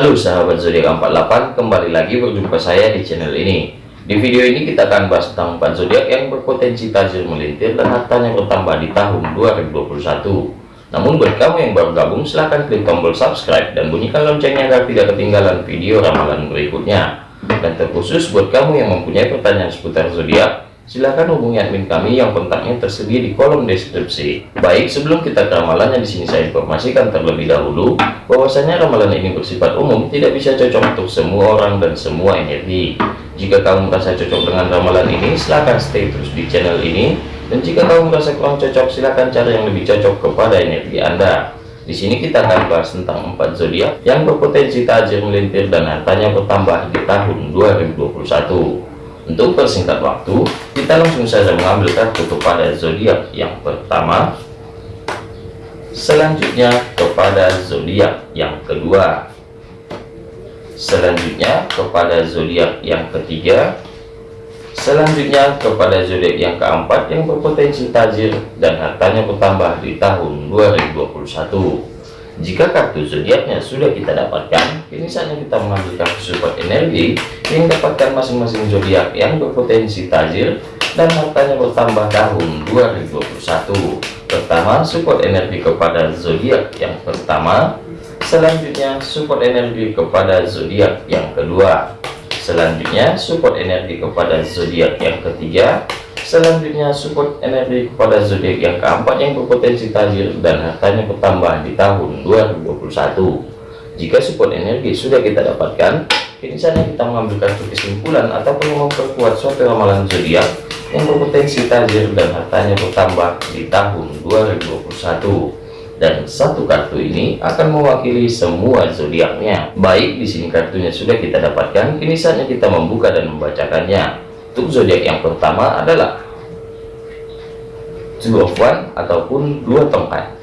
Halo sahabat zodiak 48 kembali lagi berjumpa saya di channel ini. Di video ini kita akan bahas tentang 4 zodiak yang berpotensi tajir melintir dan hartanya bertambah di tahun 2021 namun buat kamu yang baru gabung silahkan klik tombol subscribe dan bunyikan loncengnya agar tidak ketinggalan video ramalan berikutnya. Dan terkhusus buat kamu yang mempunyai pertanyaan seputar zodiak silahkan hubungi admin kami yang kontaknya tersedia di kolom deskripsi. Baik, sebelum kita ke ramalannya di sini saya informasikan terlebih dahulu bahwasanya ramalan ini bersifat umum, tidak bisa cocok untuk semua orang dan semua energi. Jika kamu merasa cocok dengan ramalan ini, silahkan stay terus di channel ini. Dan jika kamu merasa kurang cocok, silahkan cari yang lebih cocok kepada energi Anda. Di sini kita akan bahas tentang empat zodiak yang berpotensi tajir melintir dan hartanya bertambah di tahun 2021. Untuk persingkat waktu, kita langsung saja mengambil kartu kepada zodiak yang pertama, selanjutnya kepada zodiak yang kedua, selanjutnya kepada zodiak yang ketiga, selanjutnya kepada zodiak yang keempat yang berpotensi tajir dan hartanya bertambah di tahun 2021. Jika kartu zodiaknya sudah kita dapatkan, kini saatnya kita mengambil kartu support energi yang dapatkan masing-masing zodiak yang berpotensi tajir dan hartanya bertambah tahun 2021. Pertama, support energi kepada zodiak yang pertama. Selanjutnya, support energi kepada zodiak yang kedua. Selanjutnya, support energi kepada zodiak yang ketiga Selanjutnya support energi kepada zodiak yang keempat yang berpotensi tajir dan hartanya bertambah di tahun 2021. Jika support energi sudah kita dapatkan, ini saatnya kita mengambil kartu kesimpulan ataupun memperkuat suatu ramalan zodiak yang berpotensi tajir dan hartanya bertambah di tahun 2021 dan satu kartu ini akan mewakili semua zodiaknya. Baik, di sini kartunya sudah kita dapatkan, kini saatnya kita membuka dan membacakannya. Untuk zodiak yang pertama adalah two of one ataupun dua tongkat.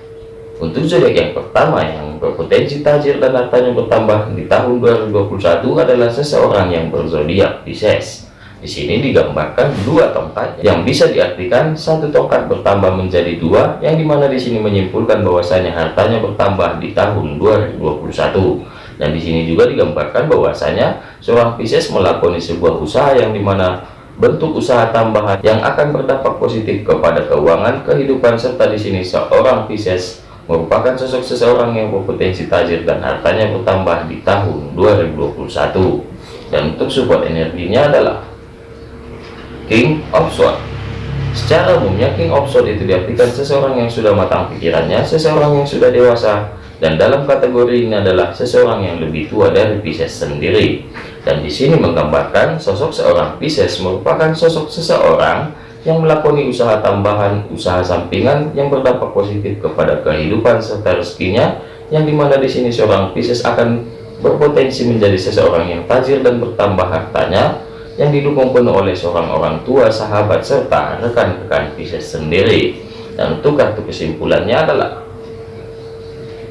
Untuk zodiak yang pertama yang berpotensi tajir dan hartanya bertambah di tahun 2021 adalah seseorang yang berzodiak Pisces. Di sini digambarkan dua tongkat yang bisa diartikan satu tongkat bertambah menjadi dua, yang di mana di sini menyimpulkan bahwasanya hartanya bertambah di tahun 2021. Dan di sini juga digambarkan bahwasanya seorang Pisces melakoni sebuah usaha yang di mana bentuk usaha tambahan yang akan berdampak positif kepada keuangan kehidupan serta di sini seorang Pisces merupakan sosok seseorang yang berpotensi tajir dan hartanya bertambah di tahun 2021 dan untuk support energinya adalah King of Swords. Secara umumnya King of Swords itu diartikan seseorang yang sudah matang pikirannya seseorang yang sudah dewasa dan dalam kategori ini adalah seseorang yang lebih tua dari Pisces sendiri dan di sini menggambarkan sosok seorang Pisces merupakan sosok seseorang yang melakoni usaha tambahan, usaha sampingan yang berdampak positif kepada kehidupan serta rezekinya, yang di mana di sini seorang Pisces akan berpotensi menjadi seseorang yang tajir dan bertambah hartanya, yang didukung penuh oleh seorang orang tua, sahabat, serta rekan-rekan Pisces sendiri. Dan untuk kartu kesimpulannya adalah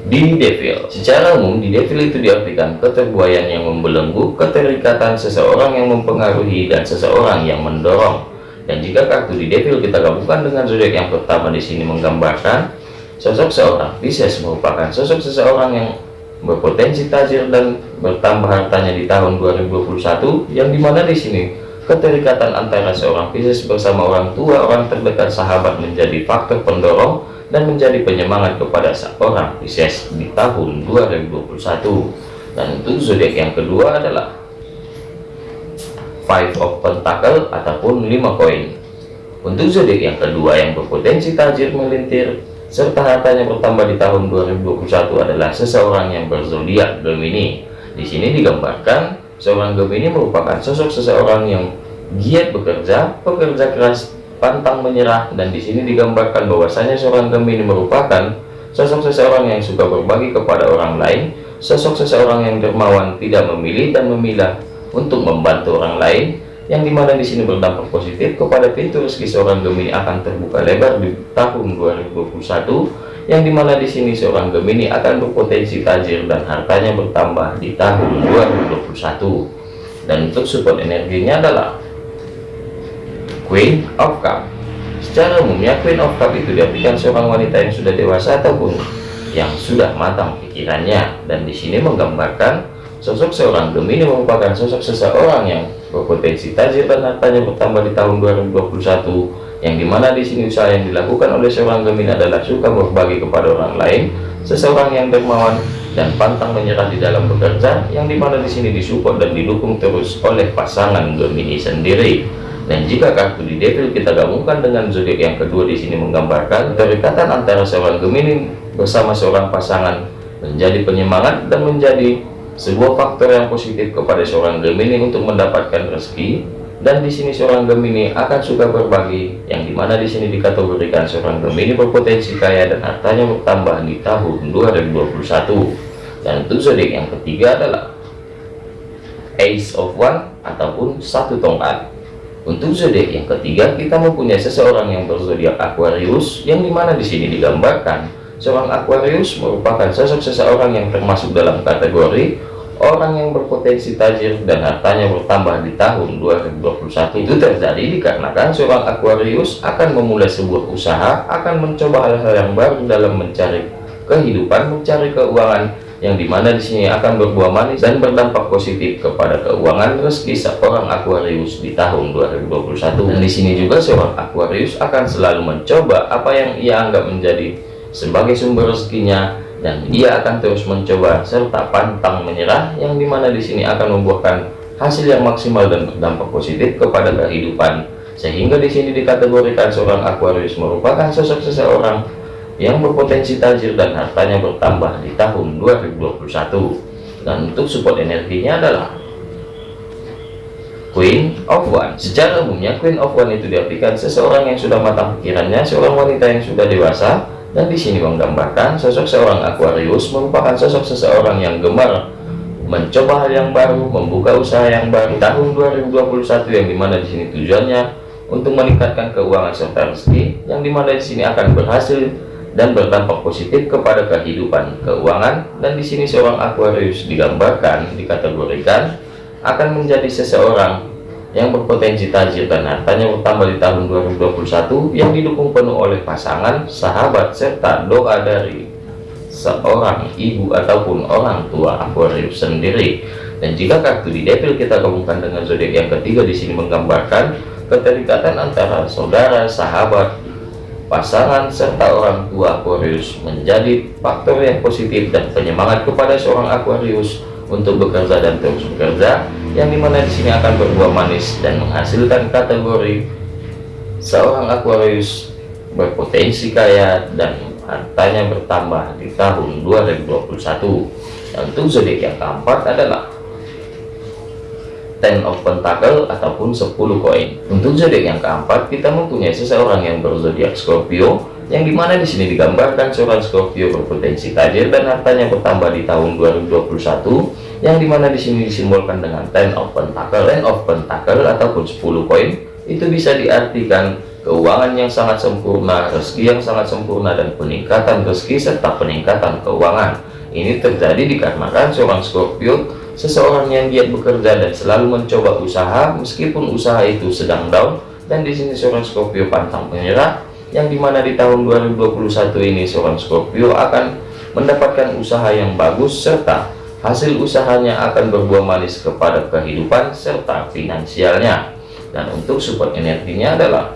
di devil. Secara umum di devil itu diartikan keterbuayan yang membelenggu keterikatan seseorang yang mempengaruhi dan seseorang yang mendorong. Dan jika kartu di devil kita gabungkan dengan zodiak yang pertama di sini menggambarkan sosok seorang. Pisces merupakan sosok seseorang yang berpotensi tajir dan bertambah hartanya di tahun 2021 yang di mana di sini keterikatan antara seorang Pisces bersama orang tua orang terdekat sahabat menjadi faktor pendorong dan menjadi penyemangat kepada seorang Pisces di tahun 2021 dan untuk zodiak yang kedua adalah five of pentacle ataupun lima koin. Untuk zodiak yang kedua yang berpotensi tajir melintir serta hartanya bertambah di tahun 2021 adalah seseorang yang berzodiak Gemini. Di sini digambarkan seorang Gemini merupakan sosok seseorang yang giat bekerja pekerja keras pantang menyerah dan di sini digambarkan bahwasanya seorang Gemini merupakan sosok seseorang yang suka berbagi kepada orang lain sosok seseorang yang dermawan tidak memilih dan memilah untuk membantu orang lain yang di mana di sini berdampak positif kepada pintu rezeki seorang Gemini akan terbuka lebar di tahun 2021 yang di mana di sini seorang Gemini akan berpotensi tajir dan hartanya bertambah di tahun 2021 dan untuk support energinya adalah Queen of Cup. Secara umumnya Queen of Cup itu diartikan seorang wanita yang sudah dewasa ataupun yang sudah matang pikirannya. Dan di sini menggambarkan sosok seorang Gemini merupakan sosok seseorang yang berpotensi tajir dan hartanya bertambah di tahun 2021 yang di mana di sini usaha yang dilakukan oleh seorang Gemini adalah suka berbagi kepada orang lain seseorang yang dermawan dan pantang menyerah di dalam bekerja yang di mana di sini disupport dan didukung terus oleh pasangan Gemini sendiri dan jika kartu di devil kita gabungkan dengan zodiak yang kedua di sini menggambarkan kedekatan antara seorang Gemini bersama seorang pasangan menjadi penyemangat dan menjadi sebuah faktor yang positif kepada seorang Gemini untuk mendapatkan rezeki. Dan di sini seorang Gemini akan suka berbagi yang di mana di sini dikategorikan seorang Gemini berpotensi kaya dan hartanya bertambah di tahun 2021 dan untuk zodiak yang ketiga adalah Ace of One ataupun satu tongkat untuk zodiak yang ketiga kita mempunyai seseorang yang berzodiak Aquarius yang di mana di sini digambarkan seorang Aquarius merupakan sosok seseorang yang termasuk dalam kategori orang yang berpotensi tajir dan hartanya bertambah di tahun 2021 itu terjadi dikarenakan seorang Aquarius akan memulai sebuah usaha akan mencoba hal-hal yang baru dalam mencari kehidupan mencari keuangan yang di mana di sini akan berbuah manis dan berdampak positif kepada keuangan rezeki seorang Aquarius di tahun 2021 dan di sini juga seorang Aquarius akan selalu mencoba apa yang ia anggap menjadi sebagai sumber rezekinya dan ia akan terus mencoba serta pantang menyerah yang di mana di sini akan membuahkan hasil yang maksimal dan berdampak positif kepada kehidupan. Sehingga di sini dikategorikan seorang Aquarius merupakan sosok seseorang yang berpotensi tajir dan hartanya bertambah di tahun 2021 dan untuk support energinya adalah Queen of One. Secara umumnya Queen of One itu diartikan seseorang yang sudah matang pikirannya seorang wanita yang sudah dewasa dan di sini menggambarkan sosok seorang Aquarius merupakan sosok seseorang yang gemar mencoba hal yang baru, membuka usaha yang baru. Tahun 2021 yang di mana di sini tujuannya untuk meningkatkan keuangan serta rezeki yang di mana di sini akan berhasil dan berdampak positif kepada kehidupan keuangan dan di sini seorang Aquarius digambarkan dikategorikan akan menjadi seseorang yang berpotensi tajir dan hartanya bertambah di tahun 2021 yang didukung penuh oleh pasangan, sahabat, serta doa dari seorang ibu ataupun orang tua Aquarius sendiri. Dan jika kartu di devil kita gabungkan dengan zodiak yang ketiga di sini menggambarkan keterikatan antara saudara, sahabat, pasangan serta orang tua Aquarius menjadi faktor yang positif dan penyemangat kepada seorang Aquarius untuk bekerja dan terus bekerja yang di mana di sini akan berbuah manis dan menghasilkan kategori seorang Aquarius berpotensi kaya dan hartanya bertambah di tahun 2021 dan untuk zodiak yang keempat adalah Ten of Pentacle ataupun 10 koin. Untuk zodiak yang keempat kita mempunyai seseorang yang berzodiak Scorpio yang di mana di sini digambarkan seorang Scorpio berpotensi tajir dan hartanya bertambah di tahun 2021 yang di mana di sini disimbolkan dengan ten of pentacle ten of pentacle ataupun 10 koin. Itu bisa diartikan keuangan yang sangat sempurna rezeki yang sangat sempurna dan peningkatan rezeki serta peningkatan keuangan. Ini terjadi dikarenakan seorang Scorpio seseorang yang giat bekerja dan selalu mencoba usaha meskipun usaha itu sedang down dan di sini seorang Scorpio pantang menyerah yang di mana di tahun 2021 ini seorang Scorpio akan mendapatkan usaha yang bagus serta hasil usahanya akan berbuah manis kepada kehidupan serta finansialnya. Dan untuk support energinya adalah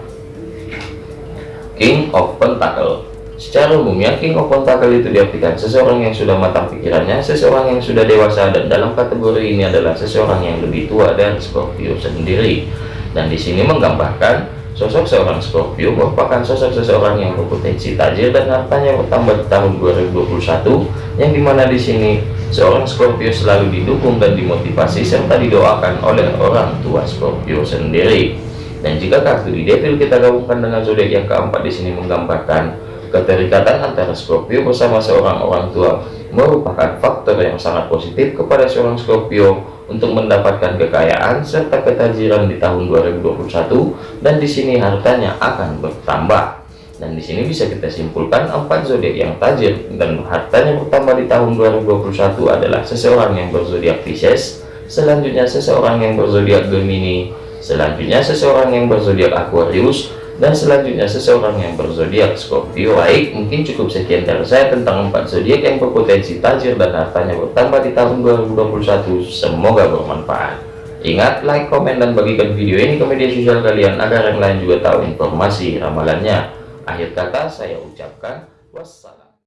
King of Pentacle secara umumnya King of Pentacle itu diartikan seseorang yang sudah matang pikirannya seseorang yang sudah dewasa dan dalam kategori ini adalah seseorang yang lebih tua dan Scorpio sendiri dan di sini menggambarkan Sosok seorang Scorpio merupakan sosok seseorang yang berpotensi tajir dan hartanya bertambah di tahun 2021 yang di mana di sini seorang Scorpio selalu didukung dan dimotivasi serta didoakan oleh orang tua Scorpio sendiri. Dan jika kartu di devil kita gabungkan dengan zodiak yang keempat di sini menggambarkan keterikatan antara Scorpio bersama seorang orang tua merupakan faktor yang sangat positif kepada seorang Scorpio untuk mendapatkan kekayaan serta ketajiran di tahun 2021 dan di sini hartanya akan bertambah. Dan di sini bisa kita simpulkan empat zodiak yang tajir dan hartanya bertambah di tahun 2021 adalah seseorang yang berzodiak Pisces selanjutnya seseorang yang berzodiak Gemini selanjutnya seseorang yang berzodiak Aquarius dan selanjutnya seseorang yang berzodiak Scorpio baik mungkin cukup sekian dari saya tentang empat zodiak yang berpotensi tajir dan hartanya bertambah di tahun 2021 semoga bermanfaat. Ingat like komen dan bagikan video ini ke media sosial kalian agar yang lain juga tahu informasi ramalannya. Akhir kata saya ucapkan wassalam